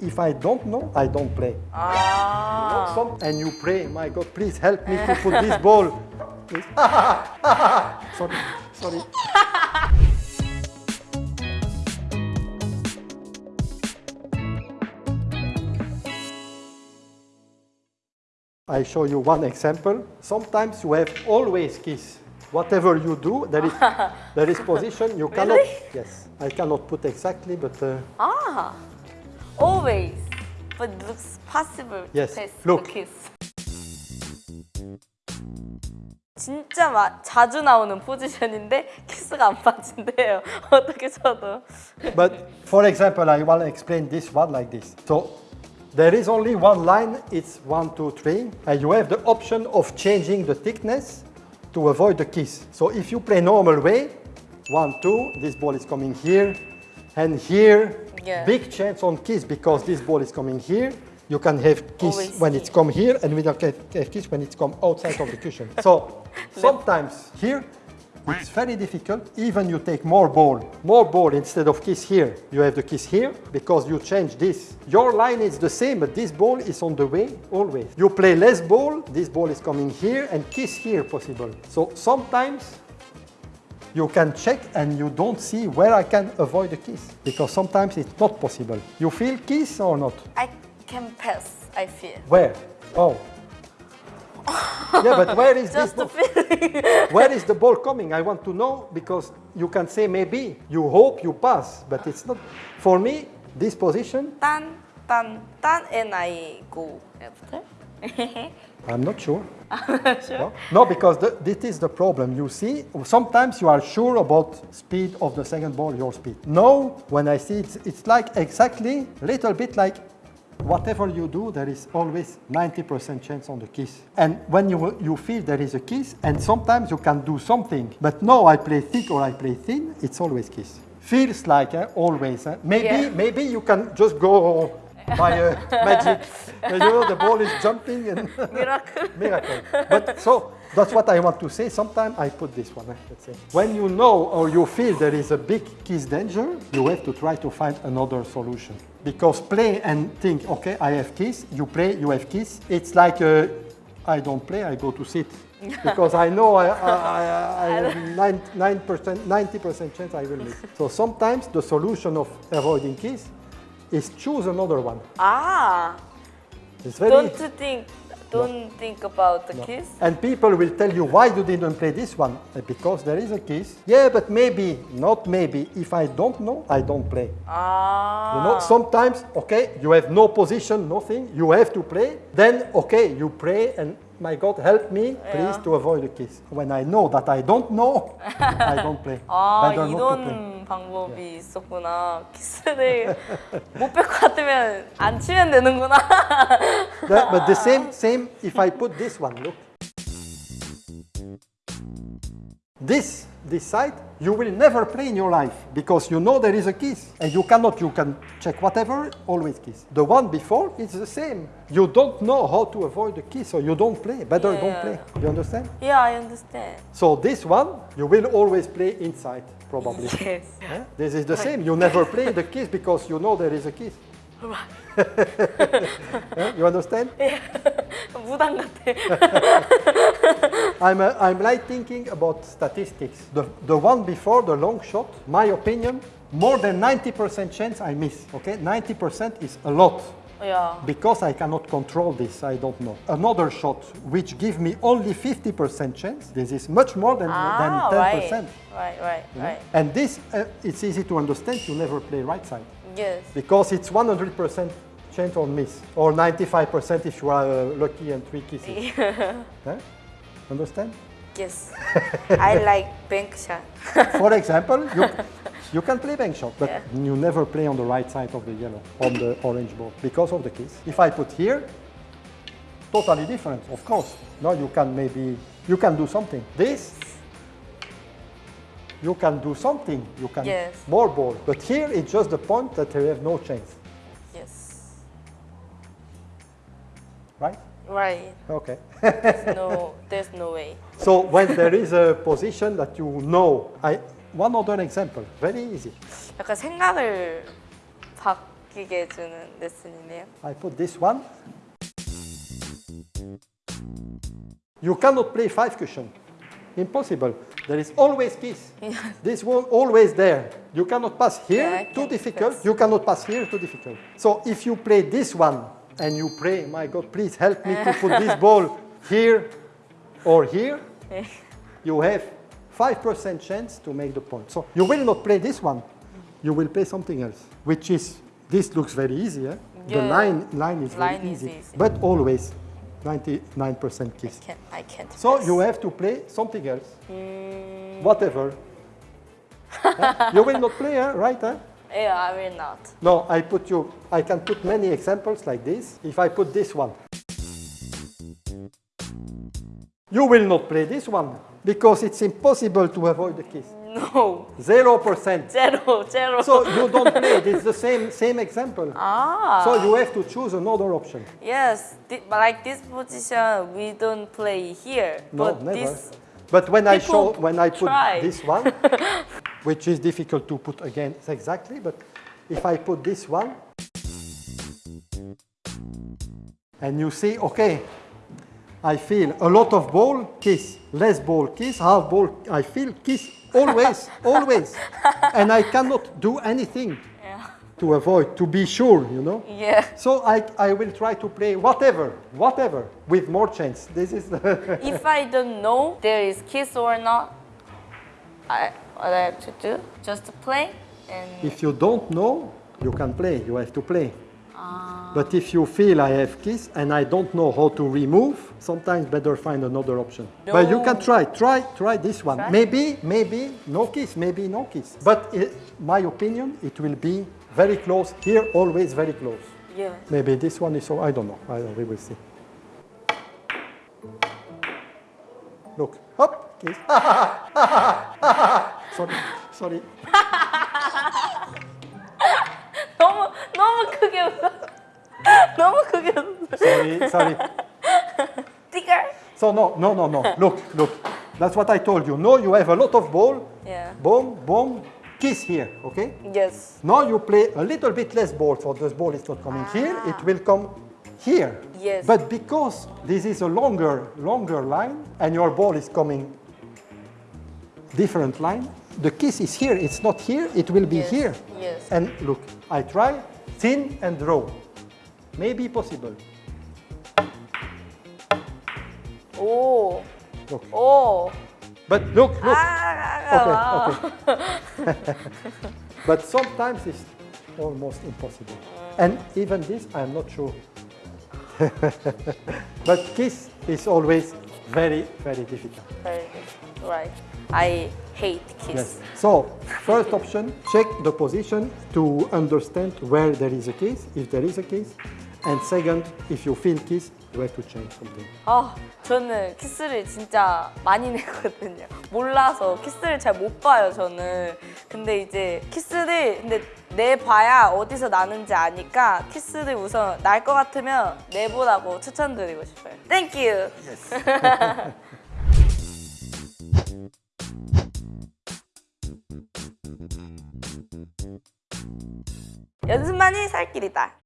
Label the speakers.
Speaker 1: If I don't know, I don't play.
Speaker 2: 아.
Speaker 1: Some, and you pray, my God, please help me to put this ball. Sorry, sorry. I show you one example. Sometimes you have always kiss. Whatever you do, there is there is position you cannot.
Speaker 2: Really?
Speaker 1: Yes, I cannot put exactly, but uh,
Speaker 2: 아. Always. But looks possible to
Speaker 1: Yes,
Speaker 2: test
Speaker 1: look.
Speaker 2: the kiss. 진짜 마, 자주 나오는 포지션인데 키스가 안 빠진대요. 어떻게 쳐도.
Speaker 1: But for example, I want to explain this one like this. So there is only one line, it's one, two, three, and you have the option of changing the thickness to avoid the kiss. So if you play normal way, one, two, this ball is coming here, and here,
Speaker 2: yeah.
Speaker 1: big chance on kiss because this ball is coming here. You can have kiss
Speaker 2: Always
Speaker 1: when it's come here, and we don't have have kiss when it's come outside of the cushion. So sometimes here, it's very difficult. Even you take more ball, more ball instead of kiss here. You have the kiss here because you change this. Your line is the same, but this ball is on the way always. You play less ball, this ball is coming here and kiss here possible. So sometimes you can check and you don't see where I can avoid the kiss because sometimes it's not possible. You feel kiss or not?
Speaker 2: I can pass, I feel.
Speaker 1: Where? Oh. yeah, but where is
Speaker 2: Just this
Speaker 1: ball? where is the ball coming? I want to know because you can say maybe, you hope you pass, but it's not. For me, this position.
Speaker 2: Tan, tan, tan, and I go after.
Speaker 1: I'm not sure. No, no because the, this is the problem. You see, sometimes you are sure about speed of the second ball, your speed. No, when I see it, it's like exactly, little bit like whatever you do, there is always 90% chance on the kiss. And when you, you feel there is a kiss, and sometimes you can do something, but no, I play thick or I play thin, it's always kiss. Feels like eh, always. eh. Maybe,
Speaker 2: Yeah.
Speaker 1: maybe you can just go by a magic. you know, the ball is jumping and
Speaker 2: Miracle.
Speaker 1: miracle. But so that's what I want to say. Sometimes I put this one. eh, Let's say when you know or you feel there is a big kiss danger, you have to try to find another solution. Because play and think, okay, I have kiss. You play, you have kiss. It's like uh, I don't play, I go to sit. because I know I, I, I, I have nine, 9%, 90% chance I will miss. So sometimes the solution of avoiding kiss is choose another one.
Speaker 2: Ah.
Speaker 1: It's very
Speaker 2: don't think, don't think about the kiss?
Speaker 1: And people will tell you why you didn't play this one. Uh, Because there is a kiss. Yeah, but maybe, not maybe. If I don't know, I don't play.
Speaker 2: Ah.
Speaker 1: You know, sometimes, okay, you have no position, nothing. You have to play. Then, okay, you play and my God, help me, please,
Speaker 2: Yeah.
Speaker 1: to avoid the kiss. When I know that I don't know, I don't play.
Speaker 2: 아,
Speaker 1: Better not to play.
Speaker 2: 이런 방법이 있었구나. 키스를 못 뺄 것 같으면 안 치면 되는구나.
Speaker 1: That- but the same, same if I put this one, look. This, this side, you will never play in your life because you know there is a kiss and you cannot, you can check whatever, always kiss. The one before is the same. You don't know how to avoid the kiss so you don't play. Better don't
Speaker 2: Yeah.
Speaker 1: play. You understand?
Speaker 2: yeah, I understand.
Speaker 1: So this one, you will always play inside, probably.
Speaker 2: Yes.
Speaker 1: Eh? This is the same. You never play the kiss because you know there is a kiss. Eh? You understand?
Speaker 2: 무당 같아.
Speaker 1: I'm, uh, I'm like thinking about statistics. The, the one before the long shot, my opinion, more than 90% chance I miss. Okay, 90% is a lot.
Speaker 2: 야,
Speaker 1: Because I cannot control this, I don't know. Another shot which give me only 50% chance, this is much more than,
Speaker 2: 아,
Speaker 1: than 10%.
Speaker 2: right, right, right, right.
Speaker 1: And this, uh, it's easy to understand, you never play right side.
Speaker 2: Yes.
Speaker 1: Because it's 100% chance on miss, or 95% if you are uh, lucky and three kisses. Understand?
Speaker 2: Yes. I like bank shot.
Speaker 1: For example, you, you can play bank shot, but
Speaker 2: Yeah.
Speaker 1: you never play on the right side of the yellow, on the orange ball, because of the kiss. If I put here, totally different, of course. Now you can maybe, you can do something. This, you can do something, you can
Speaker 2: Yes.
Speaker 1: more ball. But here it's just the point that you have no chance,
Speaker 2: Yes.
Speaker 1: right?
Speaker 2: Right.
Speaker 1: Okay.
Speaker 2: There's no, there's no way.
Speaker 1: so when there is a position that you know, I, one other example, very easy.
Speaker 2: 약간 생각을 바뀌 느끼게 해주는 레슨이네요.
Speaker 1: I put this one. You cannot play five cushion. Impossible. There is always kiss. This one always there. You cannot pass here,
Speaker 2: Yeah, I
Speaker 1: too
Speaker 2: can
Speaker 1: difficult.
Speaker 2: pass.
Speaker 1: You cannot pass here, too difficult. So if you play this one and you pray, my God, please help me to put this ball here or here, you have 5% chance to make the point. So you will not play this one. You will play something else, which is, this looks very easy. Eh? The line, line is very
Speaker 2: is
Speaker 1: easy,
Speaker 2: easy.
Speaker 1: but always 99% kiss.
Speaker 2: Can, I can't.
Speaker 1: So you have to play something else,
Speaker 2: Mm,
Speaker 1: whatever. You will not play, eh? right? Eh?
Speaker 2: Yeah, I will not.
Speaker 1: No, I put you, I can put many examples like this. If I put this one, you will not play this one because it's impossible to avoid the kiss.
Speaker 2: No,
Speaker 1: Zero percent.
Speaker 2: zero, zero.
Speaker 1: So you don't play it. It's the same same example.
Speaker 2: ah,
Speaker 1: So you have to choose another option.
Speaker 2: yes, like this position, we don't play here.
Speaker 1: No,
Speaker 2: but
Speaker 1: never.
Speaker 2: this,
Speaker 1: But when I show, when I put
Speaker 2: try.
Speaker 1: this one, which is difficult to put again exactly, but if I put this one, and you see, okay, I feel a lot of ball, kiss, less ball, kiss, half ball, I feel kiss, always, always. And I cannot do anything
Speaker 2: yeah,
Speaker 1: to avoid, to be sure, you know.
Speaker 2: yeah.
Speaker 1: So I, I will try to play whatever, whatever, with more chance. This is
Speaker 2: if I don't know there is kiss or not, I what I have to do just to play and
Speaker 1: If you don't know, you can play, you have to play.
Speaker 2: Ah.
Speaker 1: But if you feel I have kiss and I don't know how to remove, sometimes better find another option. But you can try, try, try this one.
Speaker 2: Try?
Speaker 1: Maybe, maybe no kiss, maybe no kiss. But i my opinion, it will be very close. Here, always very close.
Speaker 2: yeah.
Speaker 1: Maybe this one is so, I don't know. I we will see. Look, hop, kiss. sorry, sorry.
Speaker 2: 너무 너무 크게 웃어. 너무 크게 웃어.
Speaker 1: Sorry, sorry.
Speaker 2: 띠걸.
Speaker 1: So no, no, no, no. Look, look. That's what I told you. No, you have a lot of ball.
Speaker 2: Yeah.
Speaker 1: Boom, boom. Kiss here, okay?
Speaker 2: Yes.
Speaker 1: Now you play a little bit less ball, so this ball is not coming here. It will come here.
Speaker 2: Yes.
Speaker 1: But because this is a longer, longer line, and your ball is coming different line, the kiss is here. It's not here. It will be
Speaker 2: yes.
Speaker 1: here.
Speaker 2: Yes.
Speaker 1: And look, I try thin and raw. Maybe possible.
Speaker 2: Oh.
Speaker 1: Look.
Speaker 2: Oh.
Speaker 1: But look, look.
Speaker 2: Ah.
Speaker 1: ah okay, ah. okay. but sometimes it's almost impossible. Mm. And even this, I'm not sure. but kiss is always very, very difficult.
Speaker 2: Very difficult, right. I hate kiss.
Speaker 1: Yes. So, first option, check the position to understand where there is a kiss, if there is a kiss. And second, if you feel kiss, you have to change something.
Speaker 2: 아, 저는 키스를 진짜 많이 내거든요. 몰라서 키스를 잘 못 봐요, 저는. 근데 이제 키스를 근데 내봐야 어디서 나는지 아니까 키스를 우선 날 것 같으면 내보라고 추천드리고 싶어요. 땡큐. 연습만이 살 길이다.